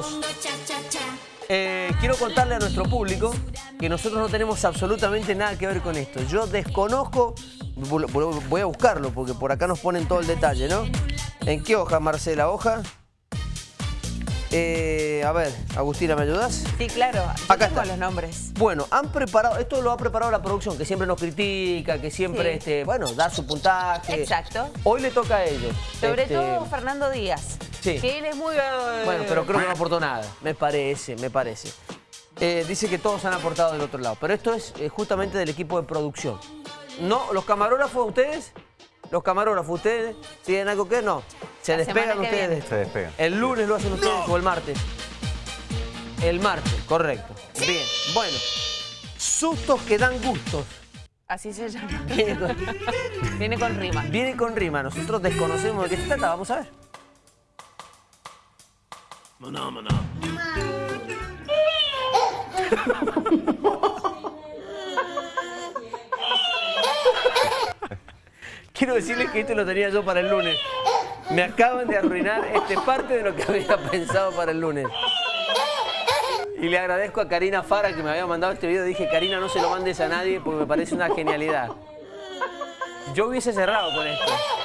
Chicos, eh, quiero contarle a nuestro público que nosotros no tenemos absolutamente nada que ver con esto. Yo desconozco, voy a buscarlo porque por acá nos ponen todo el detalle, ¿no? ¿En qué hoja, Marcela? ¿Hoja? Eh, a ver, Agustina, ¿me ayudas? Sí, claro. Yo Acá tengo los nombres. Bueno, han preparado, esto lo ha preparado la producción, que siempre nos critica, que siempre, este, bueno, da su puntaje. Exacto. Hoy le toca a ellos. Sobre este, todo Fernando Díaz. Sí. Que él es muy... Bueno, pero creo que no aportó nada, me parece, me parece. Eh, dice que todos han aportado del otro lado, pero esto es eh, justamente del equipo de producción. No, los camarógrafos, ¿ustedes? Los camarógrafos, ¿ustedes tienen algo que no? ¿Se despegan ustedes? Se despegan. ¿El lunes lo hacen ustedes o el martes? El martes, correcto. Bien, bueno. Sustos que dan gustos. Así se llama. Viene con, rima. Viene con rima. Nosotros desconocemos de qué se trata. Vamos a ver. Maná, maná. Quiero decirles que esto lo tenía yo para el lunes. Me acaban de arruinar este parte de lo que había pensado para el lunes. Y le agradezco a Karina Fara que me había mandado este video. Dije, Karina, no se lo mandes a nadie porque me parece una genialidad. Yo hubiese cerrado con esto.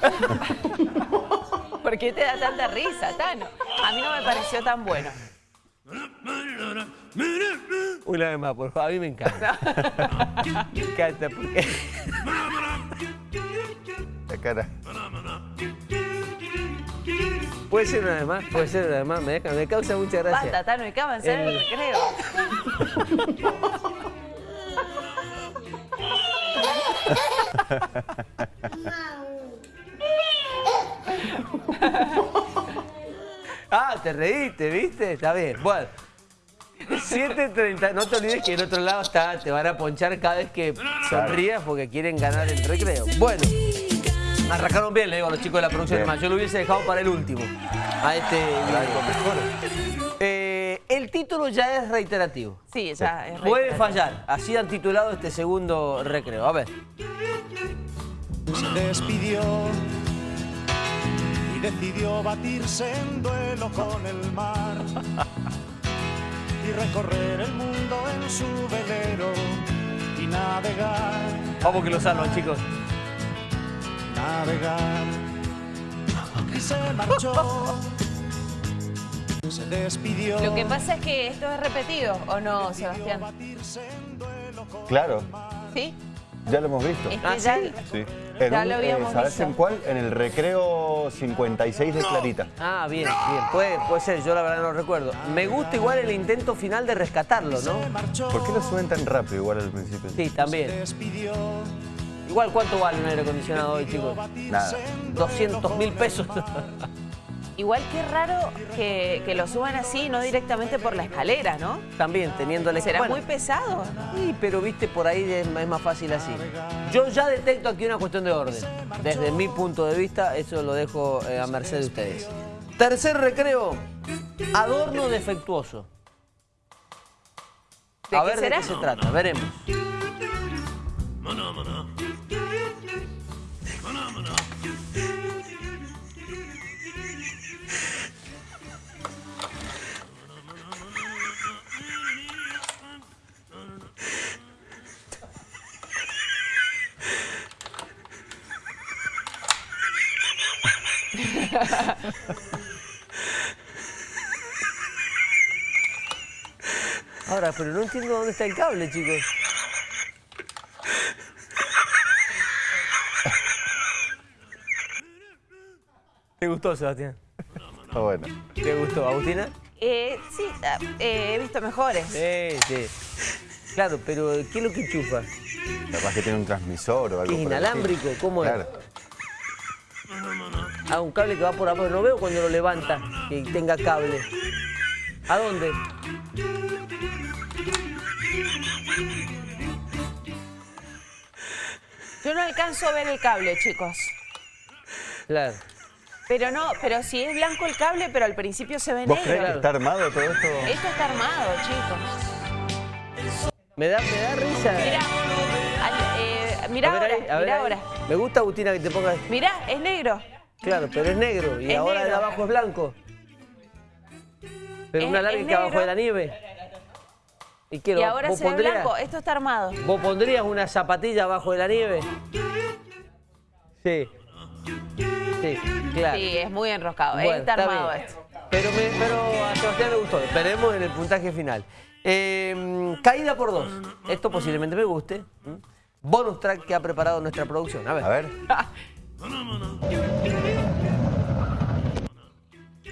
¿Por qué te da tanta risa, Tano? A mí no me pareció tan bueno. Una vez más, por favor, a mí me encanta. me encanta porque... La cara. Puede ser una vez más, puede ser una vez más, me, me causa mucha gracia. Basta, Tano, y va en el recreo. ah, te reíste, ¿viste? Está bien. Bueno. 7.30, no te olvides que en otro lado está, te van a ponchar cada vez que sonrías porque quieren ganar el recreo. Bueno, arrancaron bien, le digo a los chicos de la producción. Yo lo hubiese dejado para el último. A este eh, el título ya es reiterativo. Sí, ya es Puede fallar. Así han titulado este segundo recreo. A ver. Se despidió y decidió batirse en duelo con el mar y recorrer el mundo en su velero y navegar. Vamos que lo salvan, chicos. Navegar. Y se marchó. se despidió. Lo que pasa es que esto es repetido, ¿o no, Sebastián? Claro. ¿Sí? Ya lo hemos visto. ah, ¿sí? sí. ¿Sabes en cuál? En el recreo 56 de Clarita. Ah, bien, bien. Puede, puede ser, yo la verdad no lo recuerdo. Me gusta igual el intento final de rescatarlo, ¿no? ¿Por qué lo suben tan rápido igual al principio? Sí, también. Igual, ¿cuánto vale un aire acondicionado hoy, chicos? Nada. 200 mil pesos. Igual que raro que, lo suban así, no directamente por la escalera, ¿no? También, teniendo la ¿Será muy pesado? Sí, pero viste, por ahí es, más fácil así. Yo ya detecto aquí una cuestión de orden. Desde mi punto de vista, eso lo dejo eh, a merced de ustedes. Tercer recreo, adorno defectuoso. a ver de qué se trata, veremos. Ahora, pero no entiendo dónde está el cable, chicos. ¿Te gustó, Sebastián? Está bueno. ¿Te gustó, Agustina? Eh, sí, ah, eh, he visto mejores. Sí, sí. Claro, pero ¿qué es lo que enchufa? Capaz que tiene un transmisor o algo. ¿Es inalámbrico? ¿Cómo es? Ah, un cable que va por abajo. No veo cuando lo levanta que tenga cable. ¿A dónde? Yo no alcanzo a ver el cable, chicos. Claro. Pero no, pero si es blanco el cable, pero al principio se ve ¿Vos crees que está armado todo esto? Esto está armado, chicos. Me da, me da risa. Mirá, eh, mirá ahora, mirá ahora. Me gusta, Agustina, que te pongas... Mirá, es negro. Claro, pero es negro y Es ahora de negro. abajo es blanco. Pero Es- una es larga que abajo de la nieve. ¿Y qué lo- Y ahora vos se ve pondrías- blanco. Esto está armado. ¿Vos pondrías una zapatilla abajo de la nieve? Sí. Sí, claro. Sí, es muy enroscado. Bueno, está armado esto. Pero, me- pero a Sebastián le gustó. Esperemos en el puntaje final. Eh, caída por dos. Esto posiblemente me guste. ¿Mm? Bonus track que ha preparado nuestra producción. A ver. A ver.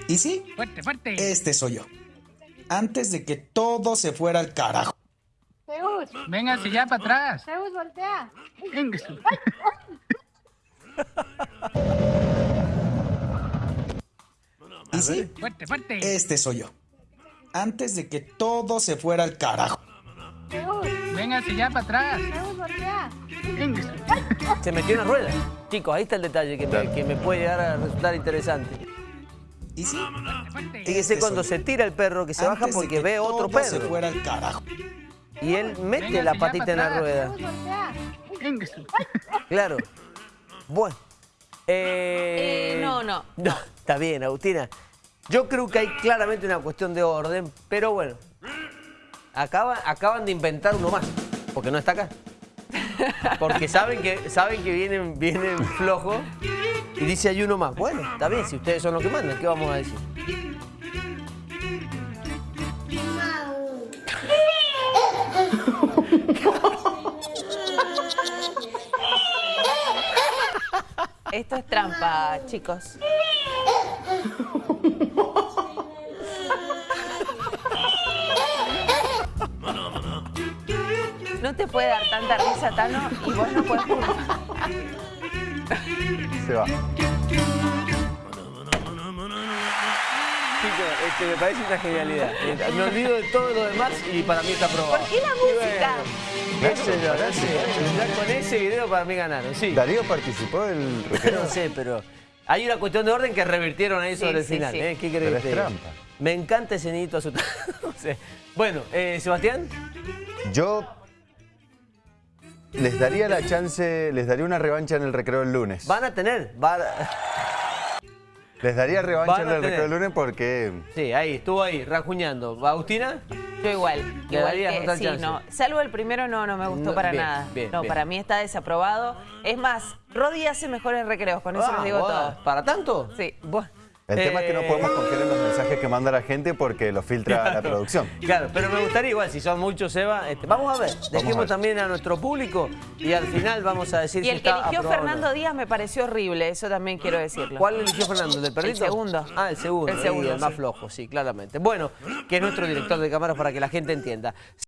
¿Y sí? Fuerte, fuerte. Este soy yo. Antes de que todo se fuera al carajo. Zeus, Véngase ya para atrás. Zeus, voltea. Véngase. ¿Y sí? Fuerte, fuerte. Este soy yo. Antes de que todo se fuera al carajo. Zeus, Véngase ya para atrás. Zeus, voltea. Se metió en la rueda. Chicos, ahí está el detalle que me, que me puede llegar a resultar interesante. ¿Y sí? Fíjese Este cuando se tira el perro que se baja Antes porque que ve otro todo se perro. fuera al carajo. Y él mete la patita en la rueda. Claro. Bueno. Eh, Eh, no, no, No, está bien, Agustina. Yo creo que hay claramente una cuestión de orden, pero bueno. Acaban, acaban de inventar uno más, porque no está acá. Porque saben que, saben que vienen, vienen flojos y dice hay uno más. Bueno, está bien, si ustedes son los que mandan, ¿qué vamos a decir? Esto es trampa, chicos. No te puede dar tanta risa, Tano, y vos no puedes Se va. Chicos, este, me parece una genialidad. Eh, Me olvido de todo lo demás y para mí está aprobado. ¿Por qué la música? Qué sé yo, no sé. Ya con ese video para mí ganaron, sí. Darío participó del recreo. No sé, pero hay una cuestión de orden que revirtieron ahí Sí, sobre el final. sí. ¿eh? ¿Qué querés Pero que es trampa. Me encanta ese. No sé. Bueno, eh, Sebastián, Yo les daría la chance, les daría una revancha en el recreo el lunes. van a tener. van- Les daría revancha Van en a el tener. recreo el lunes porque Sí, ahí, estuvo ahí, rajuñando. ¿Agustina? Yo igual. Igual que- otra sí, chance. no. Salvo el primero, no, no me gustó No, para bien, nada. bien, no, bien. para mí está desaprobado. Es más, Rodi hace mejores recreos, con eso Ah, les digo todo. ¿Para tanto? Sí. Bueno. El tema es que no Eh, podemos confiar en los mensajes que manda la gente porque los filtra la producción. Claro, pero me gustaría igual, si son muchos, Eva, este, vamos a ver, dejemos ver. también a nuestro público y al final vamos a decir Y si el que está eligió no. Fernando Díaz me pareció horrible, eso también quiero decirlo. ¿Cuál eligió Fernando? ¿El del perrito? El segundo. Ah, el segundo. El sí, segundo, el más sí. flojo, sí, claramente. Bueno, que es nuestro director de cámaras para que la gente entienda.